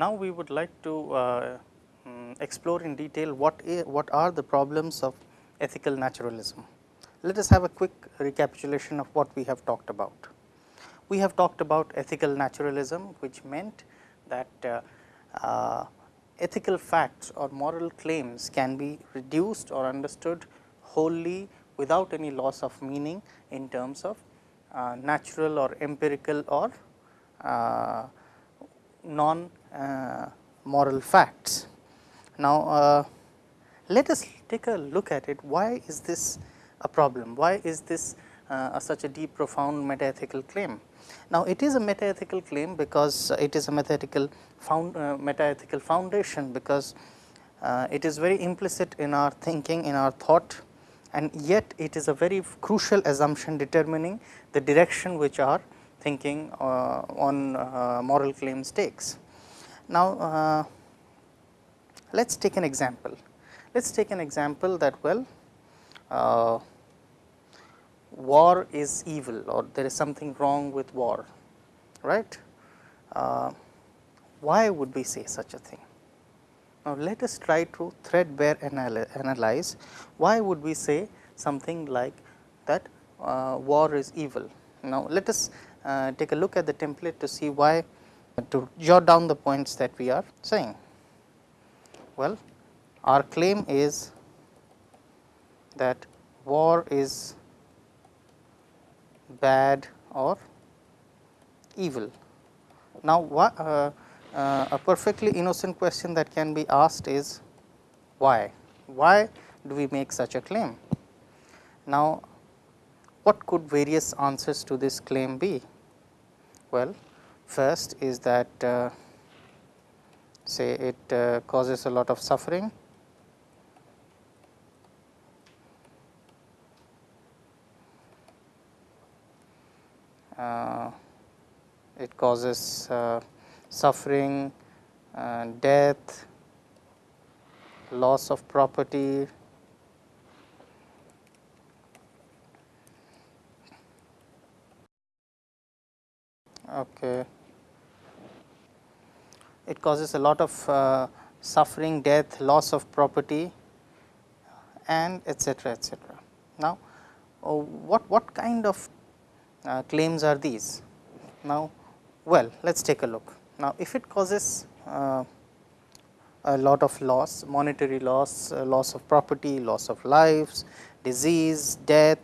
Now we would like to uh, um, explore in detail what, what are the problems of ethical naturalism. Let us have a quick recapitulation of what we have talked about. We have talked about ethical naturalism, which meant that uh, uh, ethical facts or moral claims can be reduced or understood wholly without any loss of meaning in terms of uh, natural or empirical or uh, non uh, moral facts. Now, uh, let us take a look at it why is this a problem, why is this uh, such a deep profound metaethical claim. Now, it is a metaethical claim because it is a metaethical found metaethical foundation because uh, it is very implicit in our thinking in our thought and yet it is a very crucial assumption determining the direction which our thinking uh, on uh, moral claims takes. Now, uh, let us take an example. Let us take an example that well uh, war is evil or there is something wrong with war, right. Uh, why would we say such a thing? Now, let us try to threadbare analyze why would we say something like that uh, war is evil. Now, let us take a look at the template to see why to jot down the points that we are saying. Well, our claim is that war is bad or evil. Now, uh, uh, a perfectly innocent question that can be asked is why? Why do we make such a claim? Now, what could various answers to this claim be? Well, first is that uh, say it uh, causes a lot of suffering. Uh, it causes uh, suffering, uh, death, loss of property, okay. it causes a lot of uh, suffering, death, loss of property and etcetera, etcetera. Now, uh, what, what kind of uh, claims are these? Now, well, let us take a look. Now, if it causes uh, a lot of loss, monetary loss, uh, loss of property, loss of lives, disease, death,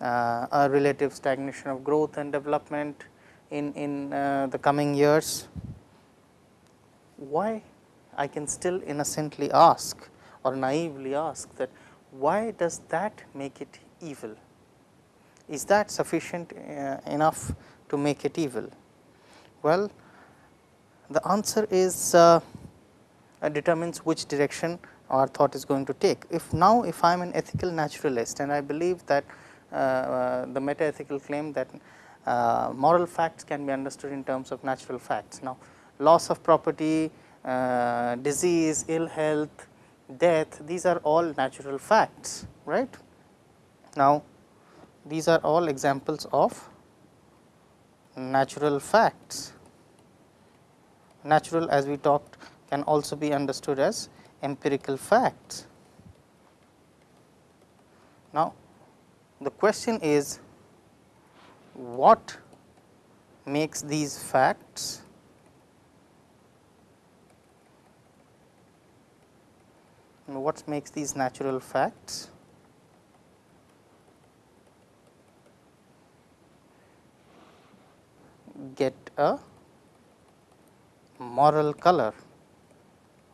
uh, a relative stagnation of growth and development in, in uh, the coming years, why I can still innocently ask or naively ask that why does that make it evil? Is that sufficient uh, enough to make it evil? Well, the answer is uh, determines which direction our thought is going to take. If now if I am an ethical naturalist and I believe that uh, uh, the meta ethical claim that moral facts can be understood in terms of natural facts. Now, loss of property, uh, disease, ill health, death these are all natural facts right. Now, these are all examples of natural facts. Natural as we talked can also be understood as empirical facts. Now, the question is what makes these facts? What makes these natural facts? Get a moral color,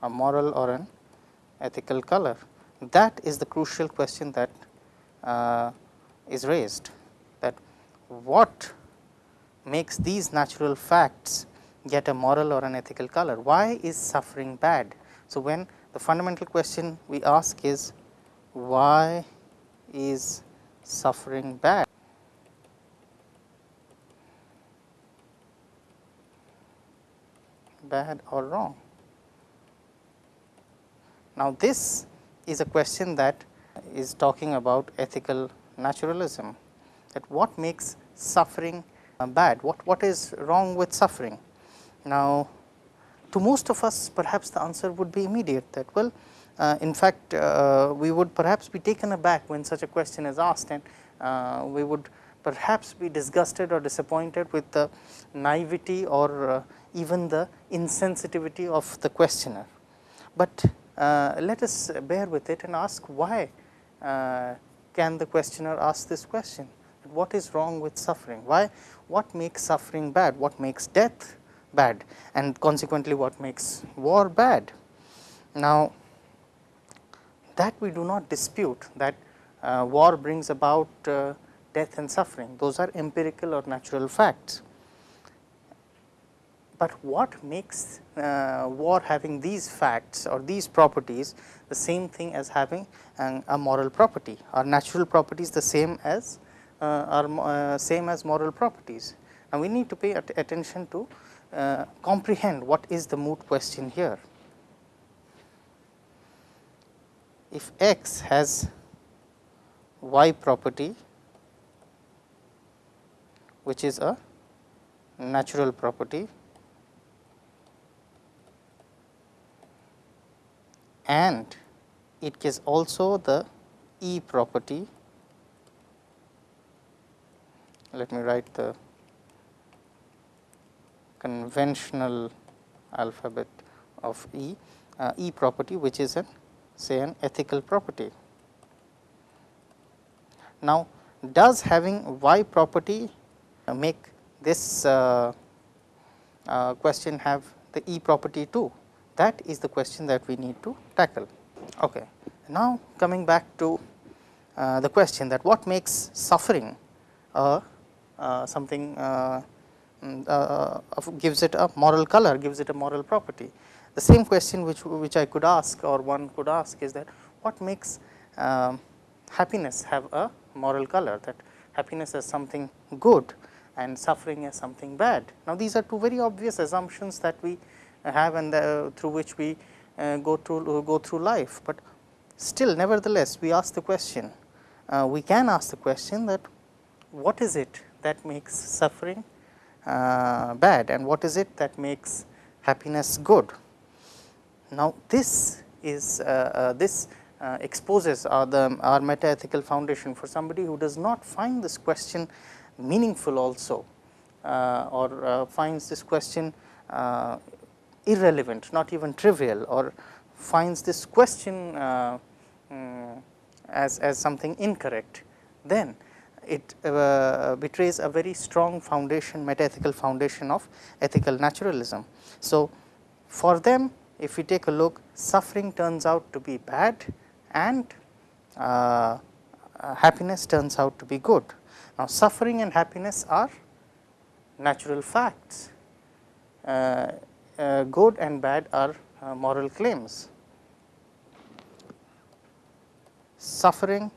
a moral or an ethical color. That is the crucial question that uh, is raised what makes these natural facts get a moral or an ethical color. Why is suffering bad? So, when the fundamental question we ask is why is suffering bad? bad or wrong. Now, this is a question that is talking about ethical naturalism that what makes suffering uh, bad, what, what is wrong with suffering. Now, to most of us perhaps the answer would be immediate that well uh, in fact uh, we would perhaps be taken aback when such a question is asked and uh, we would perhaps be disgusted or disappointed with the naivety or uh, even the insensitivity of the questioner. But uh, let us bear with it and ask why can the questioner ask this question what is wrong with suffering? Why? What makes suffering bad? What makes death bad? And consequently what makes war bad. Now, that we do not dispute that uh, war brings about uh, death and suffering. Those are empirical or natural facts. But what makes uh, war having these facts or these properties the same thing as having an, a moral property? Or natural properties the same as are uh, same as moral properties. And we need to pay at attention to uh, comprehend what is the moot question here. If x has y property which is a natural property and it is also the E property. Let me write the conventional alphabet of E, uh, E property which is an say an ethical property. Now, does having y property make this uh, uh, question have the E property too? That is the question that we need to tackle. Okay. Now, coming back to uh, the question that what makes suffering uh, something uh, mm, gives it a moral color, gives it a moral property. The same question which, which I could ask or one could ask is that what makes um, happiness have a moral color that happiness is something good and suffering is something bad. Now, these are two very obvious assumptions that we have and the, through which we uh, go through uh, go through life, but still nevertheless we ask the question uh, we can ask the question that what is it that makes suffering uh, bad and what is it that makes happiness good. Now, this is uh, uh, this uh, exposes our, the, our metaethical foundation for somebody who does not find this question meaningful also uh, or finds this question irrelevant, not even trivial or finds this question um, as, as something incorrect, then it uh, betrays a very strong foundation metaethical foundation of ethical naturalism. So, for them if we take a look suffering turns out to be bad and uh, uh, happiness turns out to be good. Now, suffering and happiness are natural facts, uh, uh good and bad are uh, moral claims. Suffering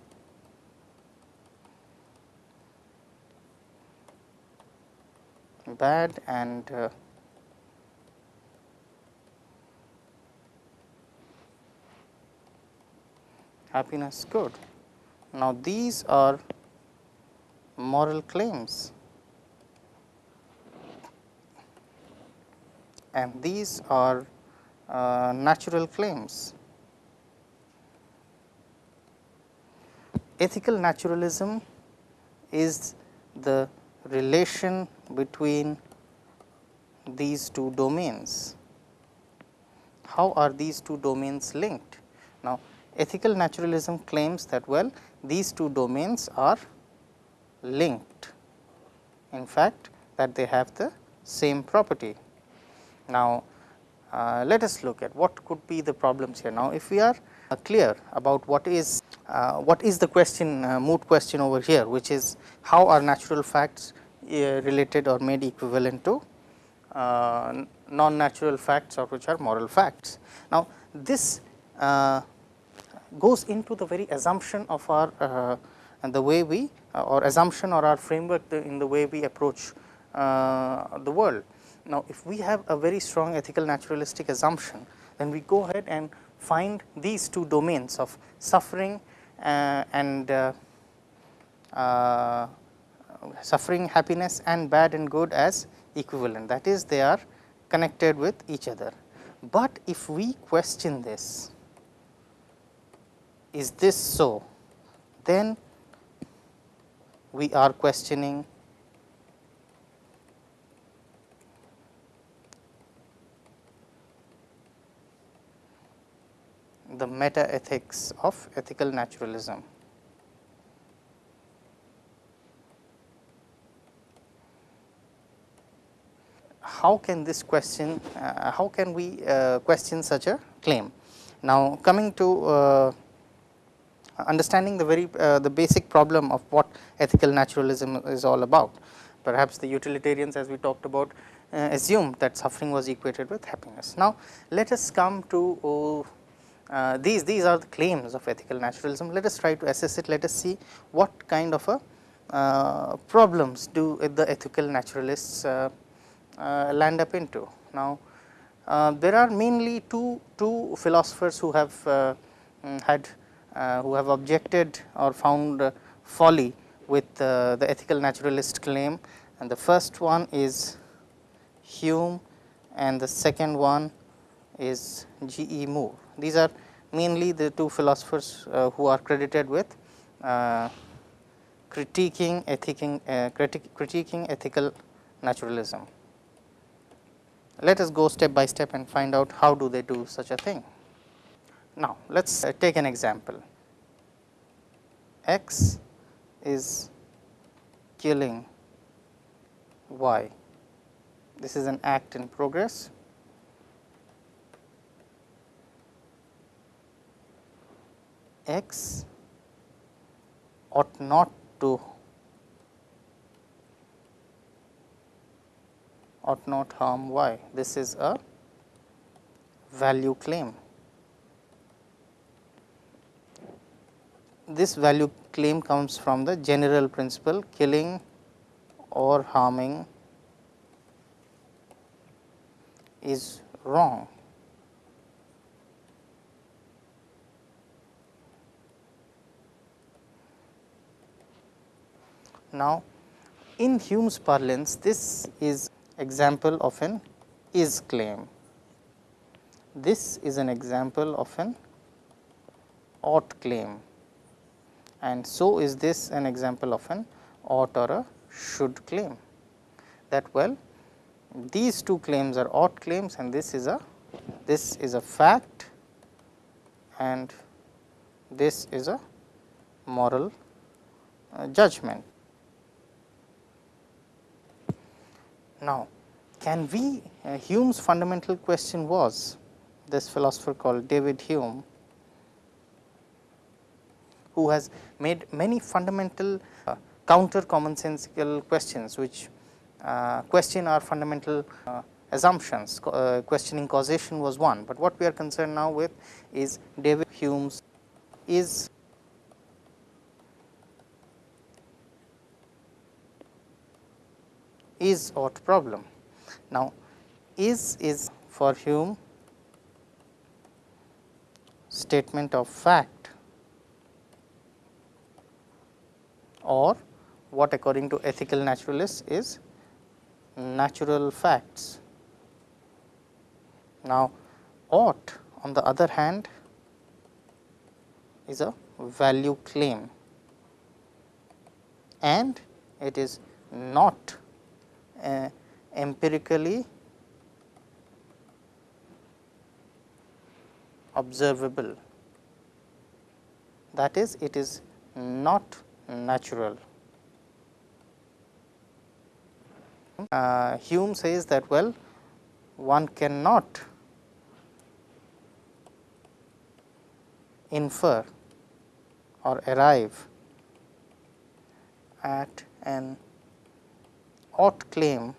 bad and uh, happiness good. Now, these are moral claims and these are uh, natural claims. Ethical naturalism is the relation between these two domains. How are these two domains linked? Now, ethical naturalism claims that well these two domains are linked in fact that they have the same property. Now, uh, let us look at what could be the problems here. Now, if we are uh, clear about what is uh, what is the question uh, moot question over here which is how are natural facts related or made equivalent to uh, non natural facts or which are moral facts. Now, this goes into the very assumption of our uh, the way we uh, or assumption or our framework in the way we approach uh, the world. Now, if we have a very strong ethical naturalistic assumption, then we go ahead and find these two domains of suffering uh, and uh, uh, suffering, happiness and bad and good as equivalent. That is, they are connected with each other. but if we question this, is this so, then we are questioning the meta ethics of ethical naturalism. How can this question, uh, how can we uh, question such a claim? Now, coming to uh, understanding the very the basic problem of what ethical naturalism is all about. Perhaps the utilitarians as we talked about assumed that suffering was equated with happiness. Now, let us come to uh, these these are the claims of ethical naturalism. Let us try to assess it. Let us see what kind of a uh, problems do the ethical naturalists uh land up into. Now, uh, there are mainly two two philosophers who have uh, mm, had who have objected or found folly with the ethical naturalist claim and the first one is Hume and the second one is G. E. Moore these are mainly the two philosophers uh, who are credited with uh, critiquing, ethicing, uh, critic, critiquing ethical naturalism. Let us go step by step and find out how do they do such a thing. Now, let us uh, take an example. X is killing Y. This is an act in progress x ought not to ought not harm y. This is a value claim. This value claim comes from the general principle killing or harming is wrong. Now, in Hume's parlance this is example of an is claim. This is an example of an ought claim and so is this an example of an ought or a should claim that well these two claims are ought claims and this is a this is a fact and this is a moral uh, judgment. Now, can we uh, Hume's fundamental question was this philosopher called David Hume who has made many fundamental uh, counter commonsensical questions which uh, question our fundamental uh, assumptions. Uh, questioning causation was one, but what we are concerned now with is David Hume's is is ought problem. Now, is is for Hume statement of fact or what according to ethical naturalists is natural facts. Now, ought on the other hand is a value claim and it is not uh, empirically observable that is it is not natural. Uh, Hume says that well one cannot infer or arrive at an ought claim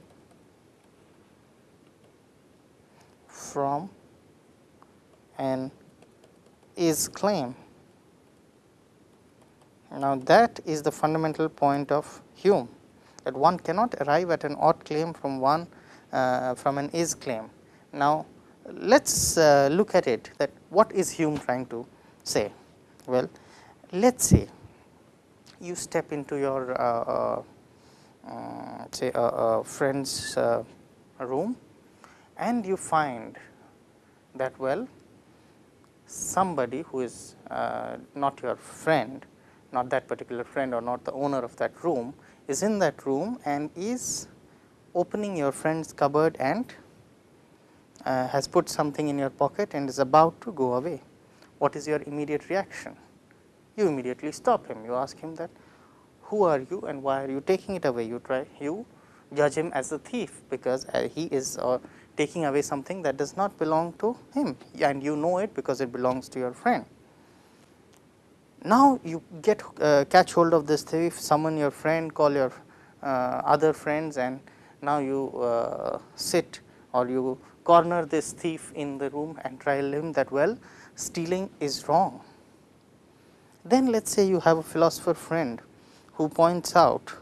from an is claim. Now, that is the fundamental point of Hume that one cannot arrive at an ought claim from one uh, from an is claim. Now, let us uh, look at it that what is Hume trying to say? Well, let us say you step into your uh, uh say a, a friend's uh, room and you find that well somebody who is uh, not your friend, not that particular friend or not the owner of that room is in that room and is opening your friend's cupboard and uh, has put something in your pocket and is about to go away. What is your immediate reaction? You immediately stop him. You ask him that who are you and why are you taking it away? You try you judge him as a thief because uh, he is uh, taking away something that does not belong to him and you know it because it belongs to your friend. Now, you get uh, catch hold of this thief, summon your friend, call your uh, other friends and now you uh, sit or you corner this thief in the room and trial him that well stealing is wrong. Then let us say you have a philosopher friend who points out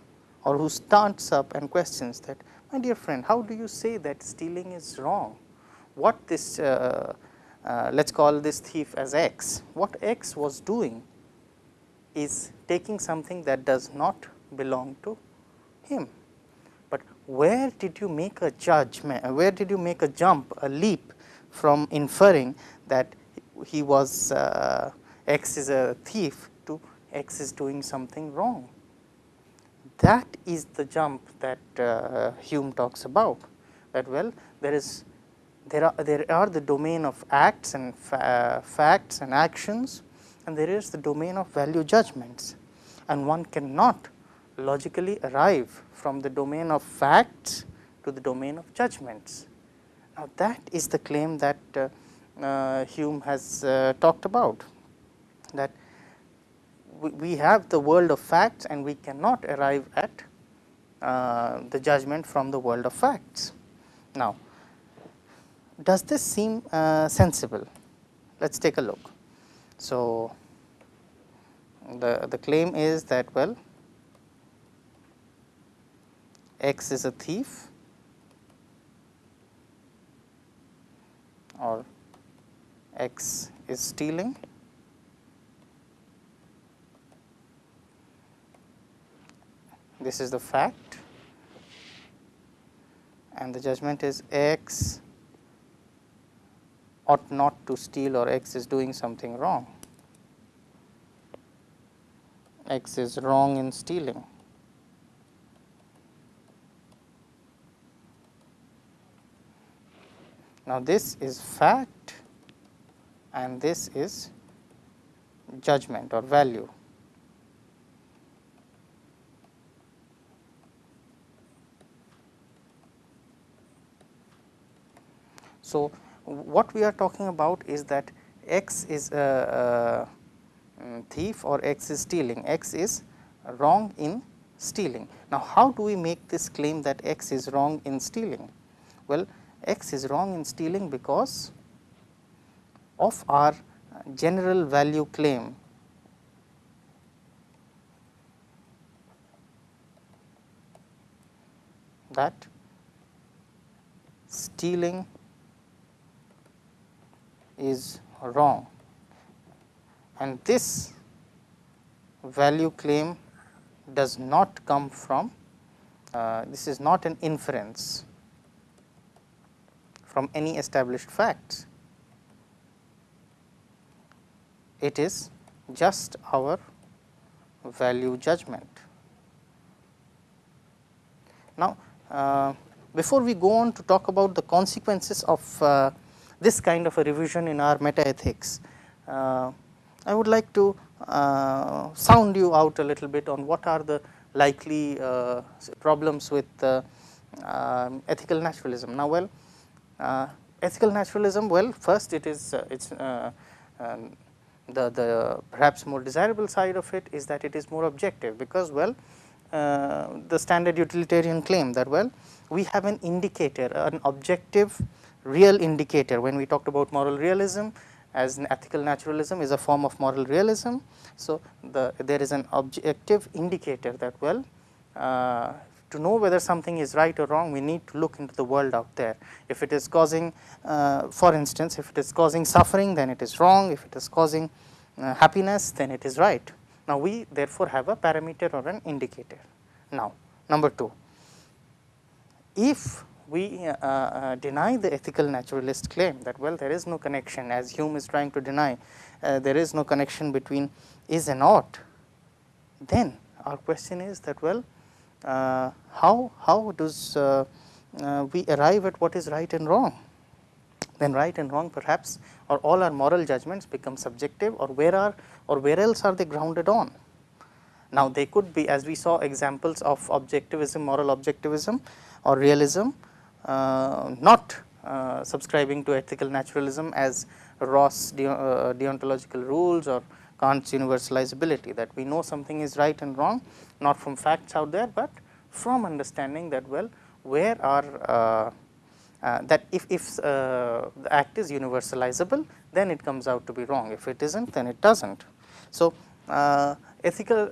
or who starts up and questions that my dear friend how do you say that stealing is wrong? What this uh, uh, let us call this thief as x, what x was doing is taking something that does not belong to him. But where did you make a judgment, where did you make a jump, a leap from inferring that he was uh, x is a thief to x is doing something wrong? That is the jump that uh, Hume talks about that well there is there are there are the domain of acts and fa uh, facts and actions and there is the domain of value judgments and one cannot logically arrive from the domain of facts to the domain of judgments. Now, that is the claim that uh, uh, Hume has uh, talked about that we, have the world of facts and we cannot arrive at uh, the judgment from the world of facts. Now, does this seem uh, sensible? Let us take a look. So, the, the claim is that well x is a thief or x is stealing this is the fact and the judgment is x ought not to steal or x is doing something wrong x is wrong in stealing. Now, this is fact and this is judgment or value. So, what we are talking about is that x is a, thief or x is stealing, x is wrong in stealing. Now, how do we make this claim that x is wrong in stealing? Well, x is wrong in stealing because of our general value claim that stealing is wrong and this value claim does not come from uh, this is not an inference from any established facts. It is just our value judgment. Now, uh, before we go on to talk about the consequences of uh, this kind of a revision in our meta ethics, uh, I would like to uh, sound you out a little bit on what are the likely uh, problems with uh, ethical naturalism. Now, well uh, ethical naturalism well first it is uh, it is uh, um, the, the perhaps more desirable side of it is that it is more objective because well the standard utilitarian claim that well we have an indicator an objective real indicator when we talked about moral realism as an ethical naturalism is a form of moral realism. So, the there is an objective indicator that well uh, to know whether something is right or wrong we need to look into the world out there. If it is causing uh, for instance if it is causing suffering then it is wrong, if it is causing uh, happiness then it is right. Now, we therefore have a parameter or an indicator. Now, number 2 if we uh, uh, deny the ethical naturalist claim that well there is no connection as Hume is trying to deny uh, there is no connection between is and ought, then our question is that well uh, how, how does uh, uh, we arrive at what is right and wrong? Then right and wrong perhaps or all our moral judgments become subjective or where are or where else are they grounded on? Now, they could be as we saw examples of objectivism, moral objectivism or realism not uh, subscribing to ethical naturalism as Ross de uh, deontological rules or Kant's universalizability that we know something is right and wrong not from facts out there, but from understanding that well where are uh, uh, that if, if uh, the act is universalizable then it comes out to be wrong if it is not then it does not. So, ethical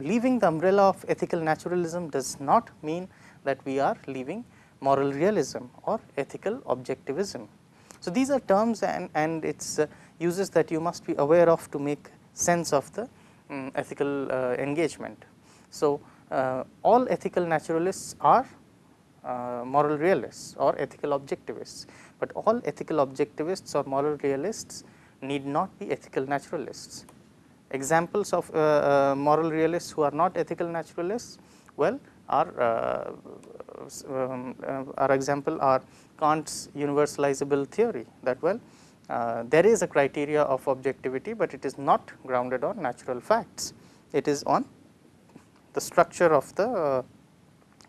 leaving the umbrella of ethical naturalism does not mean that we are leaving moral realism or ethical objectivism. So, these are terms and, and its uh, uses that you must be aware of to make sense of the um, ethical uh, engagement. So, uh, all ethical naturalists are uh, moral realists or ethical objectivists, but all ethical objectivists or moral realists need not be ethical naturalists. Examples of uh, uh, moral realists who are not ethical naturalists, well are uh, um, uh, our example are Kant's universalizable theory that well uh, there is a criteria of objectivity, but it is not grounded on natural facts. It is on the structure of the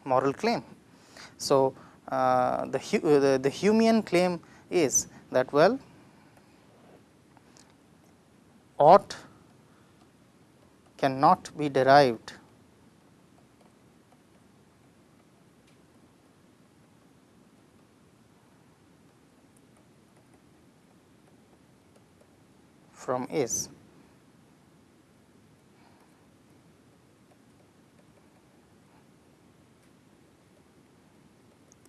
moral claim. So, uh, the, uh, the, the Humean claim is that well ought cannot be derived from is.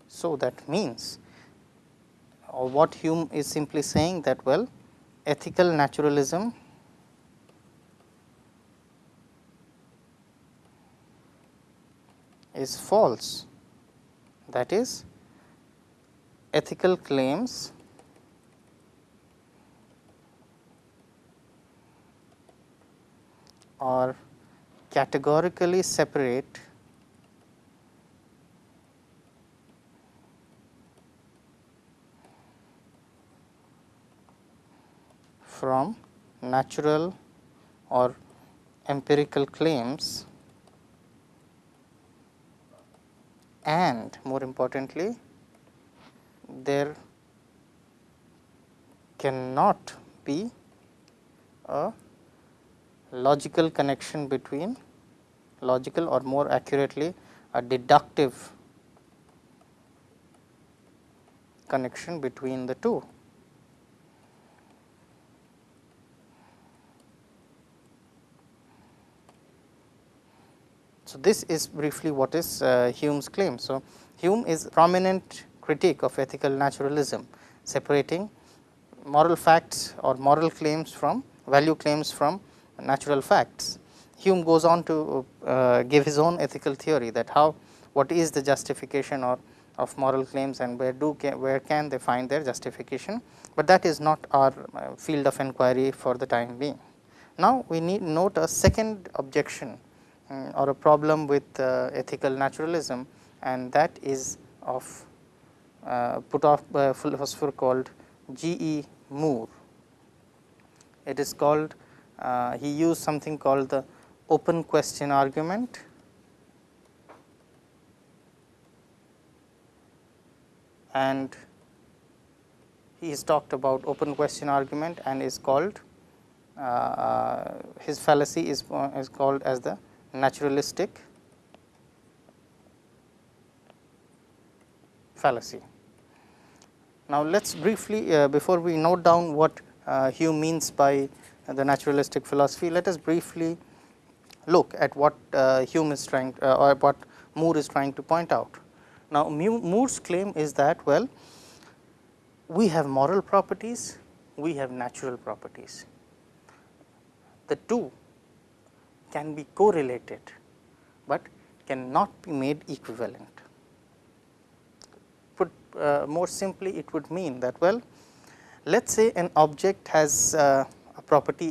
So, that means or what Hume is simply saying that well ethical naturalism is false that is ethical claims are categorically separate from natural or empirical claims and more importantly there cannot be a logical connection between logical or more accurately a deductive connection between the two. So, this is briefly what is uh, Hume's claim. So, Hume is prominent critique of ethical naturalism separating moral facts or moral claims from value claims from natural facts. Hume goes on to uh, give his own ethical theory that how what is the justification or of moral claims and where do can, where can they find their justification, but that is not our uh, field of inquiry for the time being. Now, we need note a second objection um, or a problem with uh, ethical naturalism and that is of uh, put off by a philosopher called G. E. Moore. It is called uh, he used something called the open question argument. and he has talked about open question argument and is called uh, uh, his fallacy is, uh, is called as the naturalistic fallacy. Now, let us briefly uh, before we note down what uh, Hume means by the naturalistic philosophy, let us briefly look at what uh, Hume is trying uh, or what Moore is trying to point out. Now, Moore's claim is that well we have moral properties, we have natural properties. The two can be correlated, but cannot be made equivalent. put uh, more simply it would mean that well let us say an object has uh, a property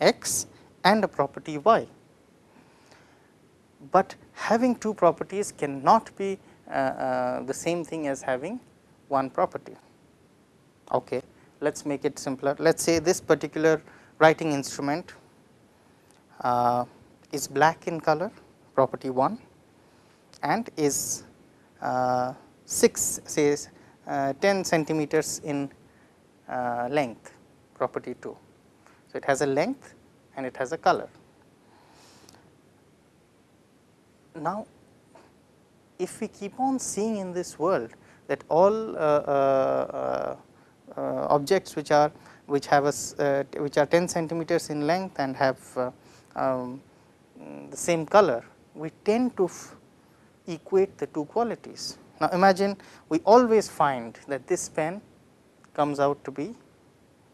x and a property y, but having two properties cannot be uh, uh, the same thing as having one property. Okay. Let us make it simpler. Let us say this particular writing instrument uh, is black in color property 1 and is uh, 6 says uh, 10 centimeters in uh, length property 2. It has a length and it has a color. Now, if we keep on seeing in this world that all uh, uh, uh, objects which are which have a which are 10 centimeters in length and have um, the same color, we tend to equate the two qualities. Now, imagine we always find that this pen comes out to be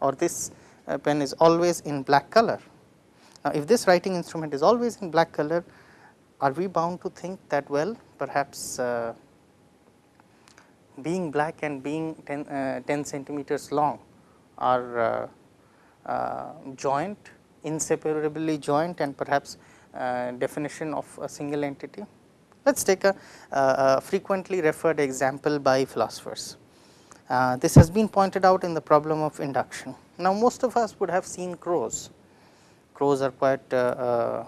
or this uh, pen is always in black color. Now, if this writing instrument is always in black color, are we bound to think that well perhaps uh, being black and being 10, uh, 10 centimeters long are uh, uh, joint inseparably joint and perhaps uh, definition of a single entity. Let us take a, a, frequently referred example by philosophers. Uh, this has been pointed out in the problem of induction. Now, most of us would have seen crows. Crows are quite uh, uh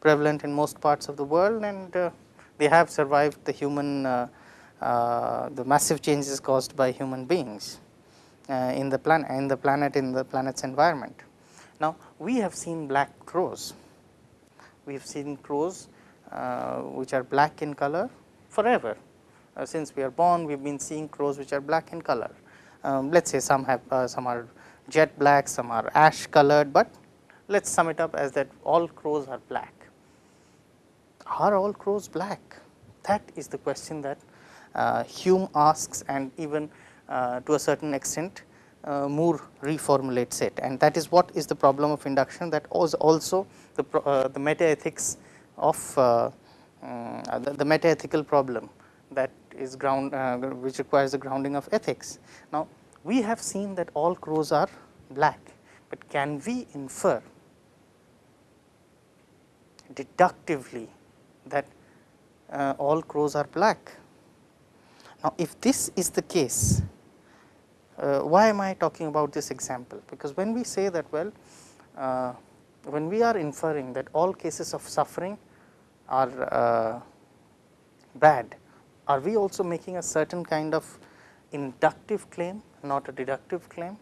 prevalent in most parts of the world and uh, they have survived the human the massive changes caused by human beings in the planet in the planet in the planet's environment. Now, we have seen black crows. We have seen crows uh, which are black in color forever. Uh, since we are born, we have been seeing crows which are black in color. Um, let us say some have uh, some are jet black, some are ash colored, but let us sum it up as that all crows are black. Are all crows black? That is the question that uh, Hume asks and even uh, to a certain extent uh, Moore reformulates it and that is what is the problem of induction that was also the, uh, the meta ethics of uh, the, the meta ethical problem that is ground uh, which requires the grounding of ethics. Now, we have seen that all crows are black, but can we infer deductively that uh, all crows are black? Now, if this is the case, uh, why am I talking about this example? Because when we say that well, uh, when we are inferring that all cases of suffering are uh, bad, are we also making a certain kind of inductive claim, not a deductive claim?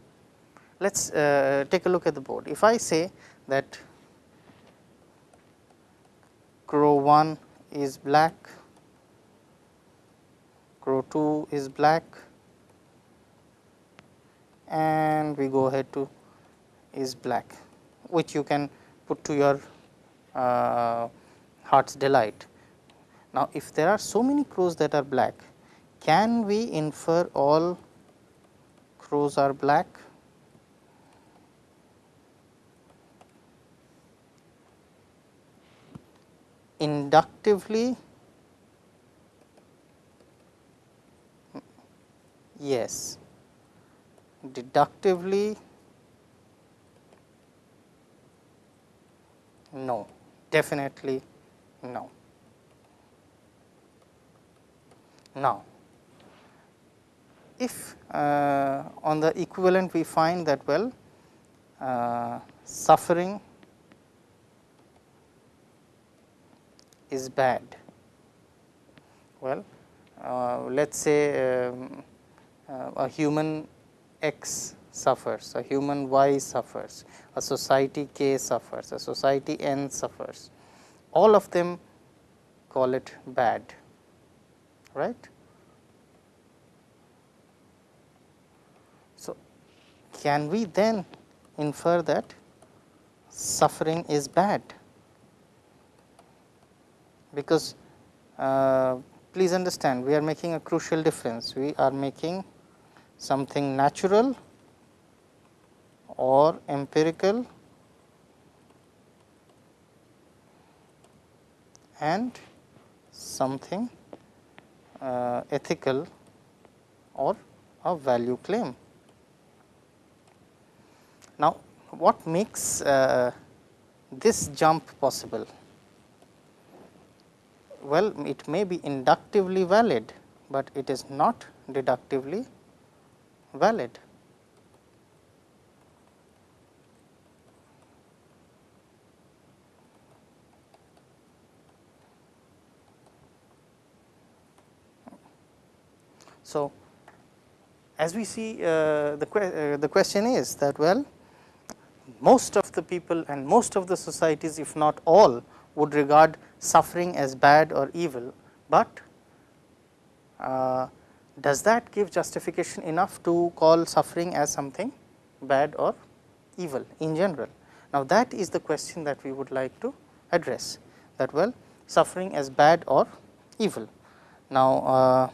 Let us uh, take a look at the board. If I say that crow 1 is black, crow 2 is black, and we go ahead to is black, which you can put to your uh, heart's delight. Now, if there are so many crows that are black, can we infer all crows are black? Inductively, yes. Deductively, no, definitely no. Now, if uh, on the equivalent we find that well uh, suffering is bad, well uh, let us say um, uh, a human x suffers, a human y suffers, a society k suffers, a society n suffers. All of them call it bad, right. So, can we then infer that suffering is bad? Because uh, please understand we are making a crucial difference, we are making something natural or empirical and something ethical or a value claim. Now, what makes uh, this jump possible? Well, it may be inductively valid, but it is not deductively valid. So, as we see uh, the, que uh, the question is that well most of the people and most of the societies if not all would regard suffering as bad or evil, but uh, does that give justification enough to call suffering as something bad or evil in general. Now, that is the question that we would like to address that well suffering as bad or evil. Now, uh,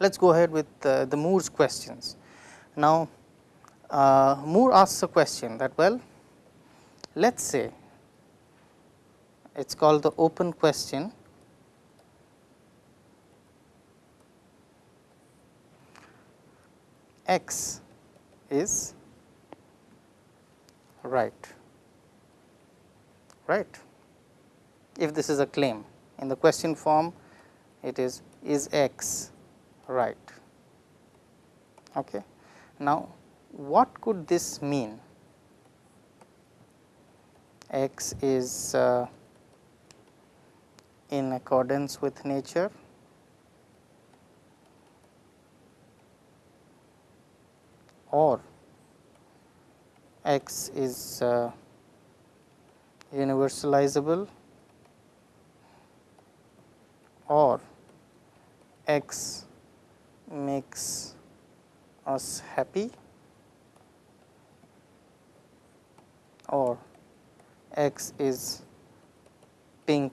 let us go ahead with uh, the Moore's questions. Now, uh, Moore asks a question that well let us say it is called the open question. X is right. Right. If this is a claim in the question form it is is x right. Okay. Now what could this mean? X is uh, in accordance with nature. Or x is uh, universalizable. Or x makes us happy or x is pink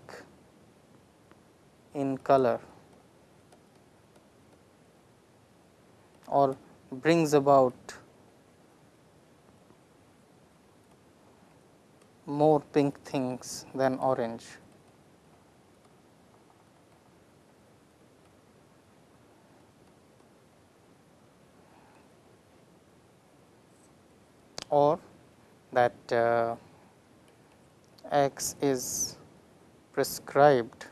in color or brings about more pink things than orange. Or that uh, x is prescribed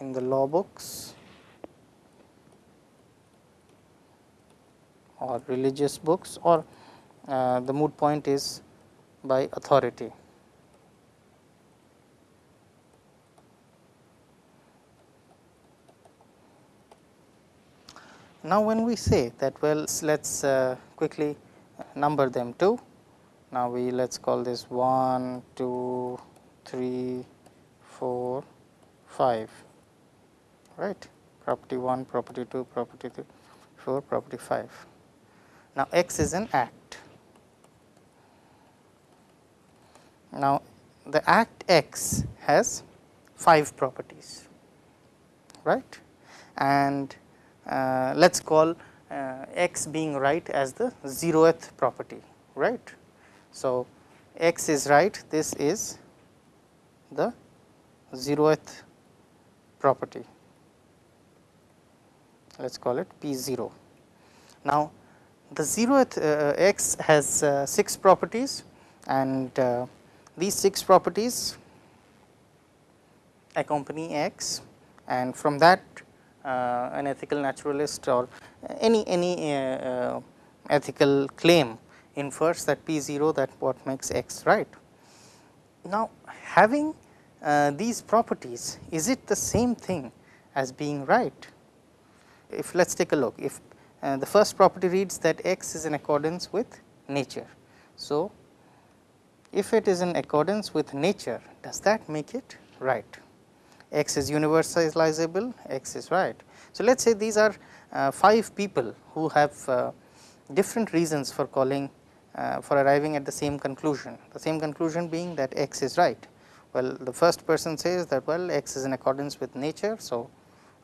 in the law books or religious books or uh, the moot point is by authority. Now, when we say that well let us uh, quickly number them 2. Now, we let us call this 1, 2, 3, 4, 5 right property 1, property 2, property 3, 4, property 5. Now, x is an act. Now, the act x has 5 properties right and let us call uh, x being right as the zeroth property right. So, x is right this is the zeroth property let us call it p 0. Now, the zeroth uh, x has uh, 6 properties and uh, these 6 properties accompany x and from that uh, an ethical naturalist or any any uh, uh, ethical claim infers that p 0 that what makes x right. Now, having these properties is it the same thing as being right? If let us take a look if the first property reads that x is in accordance with nature. So, if it is in accordance with nature does that make it right? X is universalizable, x is right. So, let us say these are uh, 5 people who have uh, different reasons for calling uh, for arriving at the same conclusion, the same conclusion being that x is right. Well, the first person says that well x is in accordance with nature. So,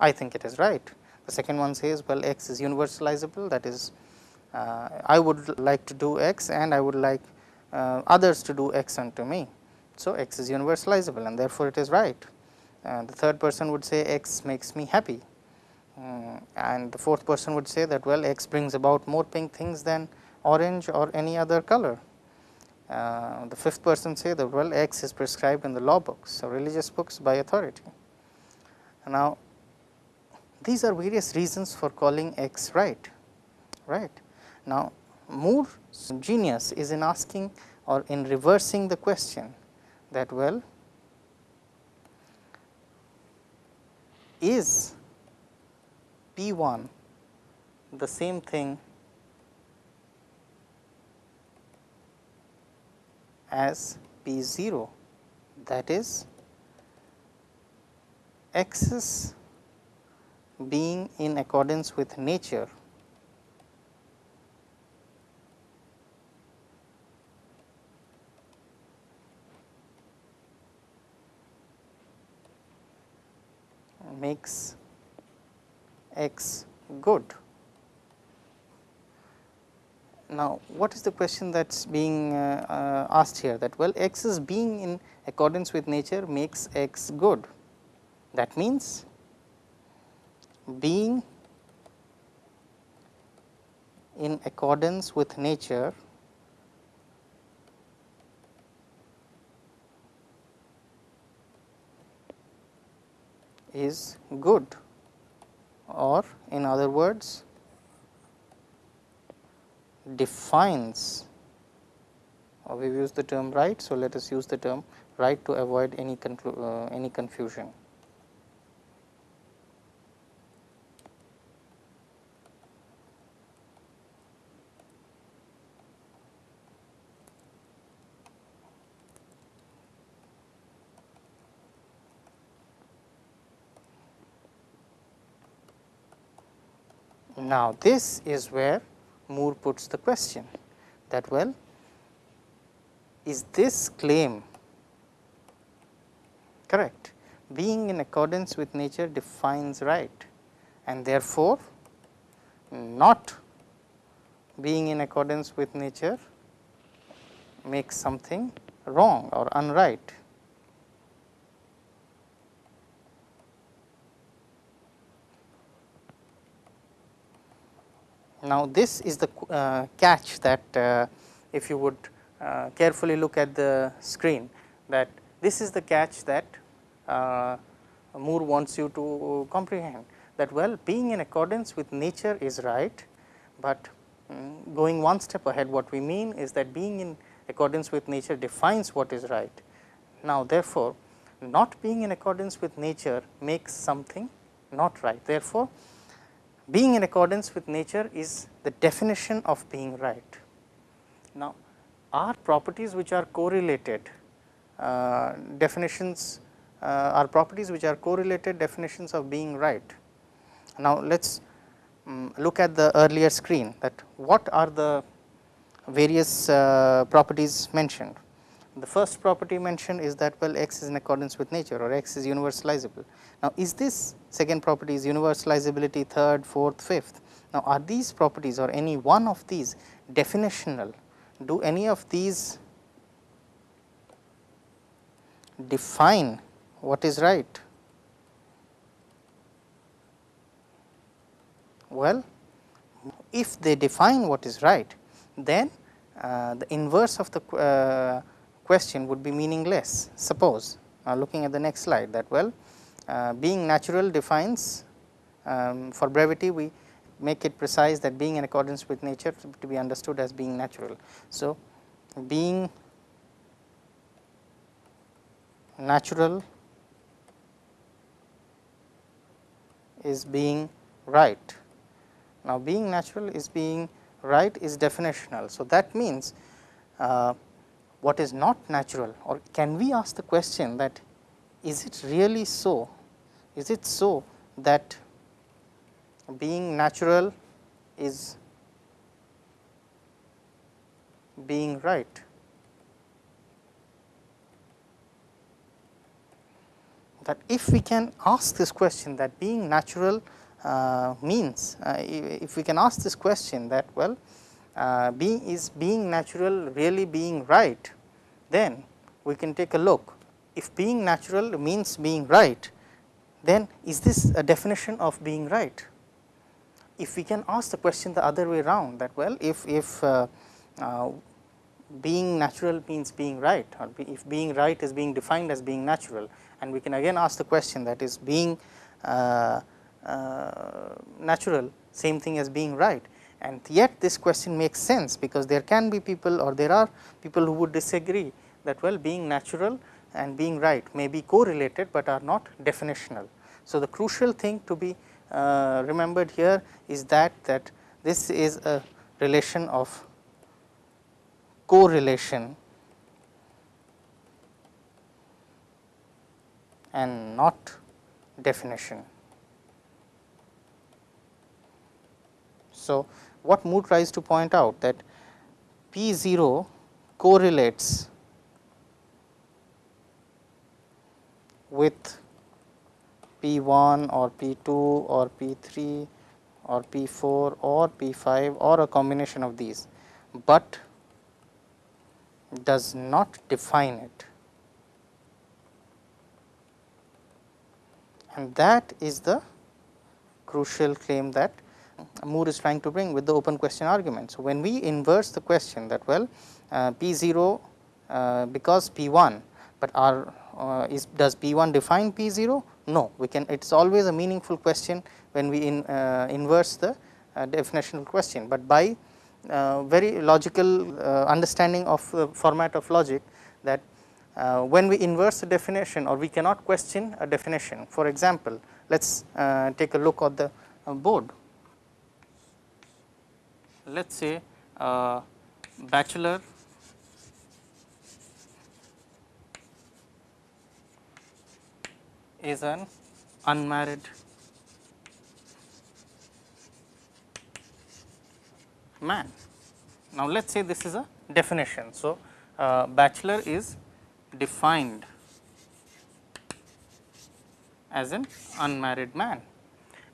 I think it is right. The second one says well x is universalizable that is uh, I would like to do x and I would like uh, others to do x unto me. So, x is universalizable and therefore, it is right the third person would say x makes me happy uh, and the fourth person would say that well x brings about more pink things than orange or any other color. Uh, the fifth person say that well x is prescribed in the law books or religious books by authority. Now, these are various reasons for calling x right, right. Now, Moore's genius is in asking or in reversing the question that well is P 1 the same thing as P 0 that is x being in accordance with nature makes x good. Now, what is the question that is being uh, uh, asked here that well x is being in accordance with nature makes x good. That means, being in accordance with nature is good or in other words defines or we use the term right. So, let us use the term right to avoid any, uh, any confusion. Now, this is where Moore puts the question that well is this claim correct being in accordance with nature defines right and therefore, not being in accordance with nature makes something wrong or unright. Now, this is the uh, catch that uh, if you would uh, carefully look at the screen that this is the catch that uh, Moore wants you to comprehend that well being in accordance with nature is right, but um, going one step ahead what we mean is that being in accordance with nature defines what is right. Now, therefore, not being in accordance with nature makes something not right. Therefore, being in accordance with nature is the definition of being right. Now, are properties which are correlated uh, definitions uh, are properties which are correlated definitions of being right. Now, let us um, look at the earlier screen that what are the various uh, properties mentioned. The first property mentioned is that well x is in accordance with nature or x is universalizable. Now, is this second property is universalizability third, fourth, fifth. Now, are these properties or any one of these definitional? Do any of these define what is right? Well, if they define what is right, then uh, the inverse of the uh, question would be meaningless. Suppose, now looking at the next slide that well, uh, being natural defines um, for brevity we make it precise that being in accordance with nature to be understood as being natural. So, being natural is being right. Now, being natural is being right is definitional. So, that means uh, what is not natural or can we ask the question that is it really so? Is it so that being natural is being right? That if we can ask this question that being natural uh, means, uh, if we can ask this question that well being is being natural really being right, then we can take a look if being natural means being right, then is this a definition of being right? If we can ask the question the other way round that well, if, if uh, uh, being natural means being right or be, if being right is being defined as being natural and we can again ask the question that is being uh, uh natural same thing as being right and yet this question makes sense because there can be people or there are people who would disagree that well being natural and being right may be correlated, but are not definitional. So, the crucial thing to be uh, remembered here is that that this is a relation of correlation and not definition. So, what Moore tries to point out that P 0 correlates with P 1 or P 2 or P 3 or P 4 or P 5 or a combination of these, but does not define it. And that is the crucial claim that Moore is trying to bring with the open question argument. So, when we inverse the question that well uh, P 0 uh, because P 1, but our uh, is does P 1 define P 0? No, we can it is always a meaningful question when we in, uh, inverse the uh, definitional question, but by uh, very logical understanding of the format of logic that when we inverse the definition or we cannot question a definition. For example, let us take a look at the board. Let us say bachelor is an unmarried man. Now, let us say this is a definition. So, uh, bachelor is defined as an unmarried man.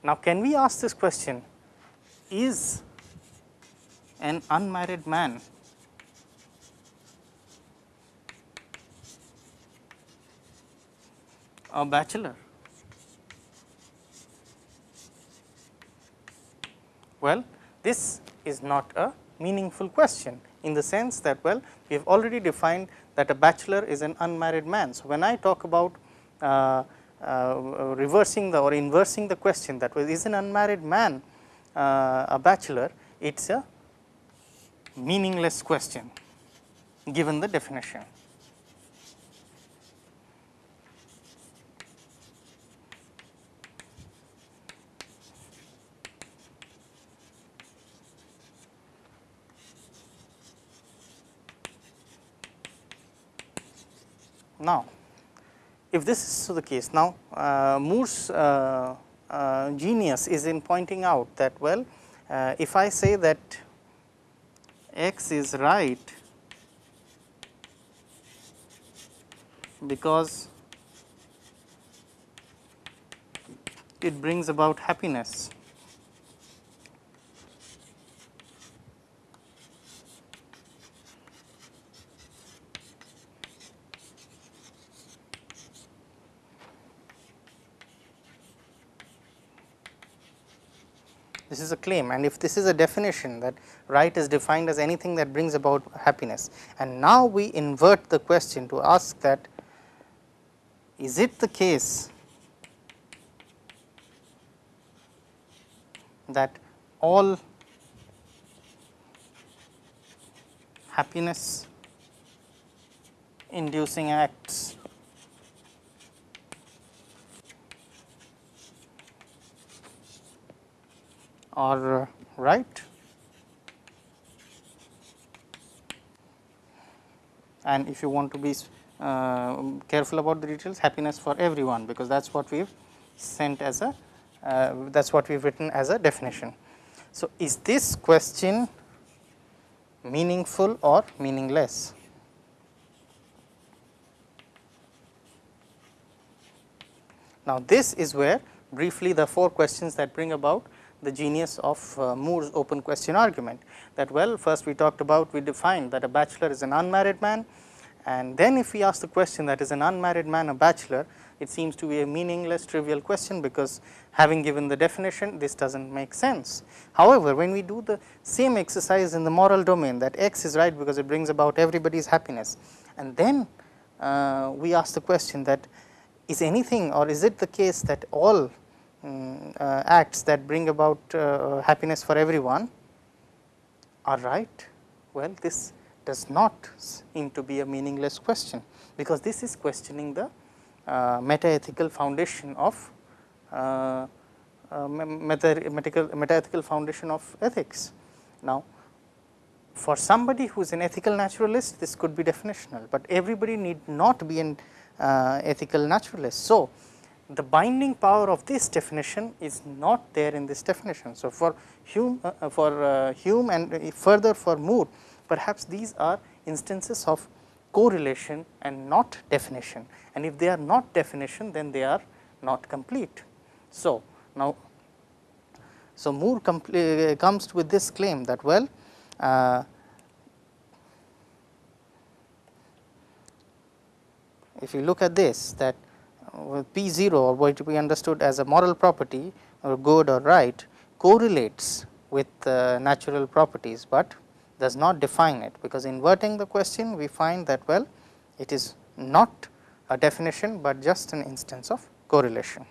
Now, can we ask this question is an unmarried man a bachelor? Well, this is not a meaningful question in the sense that well we have already defined that a bachelor is an unmarried man. So, when I talk about uh, uh, reversing the or inversing the question that was is an unmarried man uh, a bachelor it is a meaningless question given the definition. Now, if this is the case, now uh, Moore's uh, uh, genius is in pointing out that well, uh, if I say that x is right because it brings about happiness This is a claim and if this is a definition that right is defined as anything that brings about happiness and now we invert the question to ask that is it the case that all happiness inducing acts are right and if you want to be uh, careful about the details happiness for everyone because that is what we have sent as a uh, that is what we have written as a definition. So, is this question meaningful or meaningless? Now, this is where briefly the four questions that bring about the genius of uh, Moore's open question argument that well first we talked about we defined that a bachelor is an unmarried man And then if we ask the question that is an unmarried man a bachelor, it seems to be a meaningless trivial question because having given the definition this does not make sense. However, when we do the same exercise in the moral domain that x is right because it brings about everybody's happiness and then uh, we ask the question that is anything or is it the case that all uh, acts that bring about uh, happiness for everyone are right? Well, this does not seem to be a meaningless question because this is questioning the uh, meta-ethical foundation of uh, uh, meta-ethical foundation of ethics. Now, for somebody who is an ethical naturalist this could be definitional, but everybody need not be an uh, ethical naturalist. So, the binding power of this definition is not there in this definition. So, for Hume uh, for uh, Hume and further for Moore perhaps these are instances of correlation and not definition and if they are not definition then they are not complete. So, now so Moore comes with this claim that well uh, if you look at this that uh, P 0 or what we understood as a moral property or good or right correlates with uh, natural properties, but does not define it because inverting the question we find that well it is not a definition, but just an instance of correlation.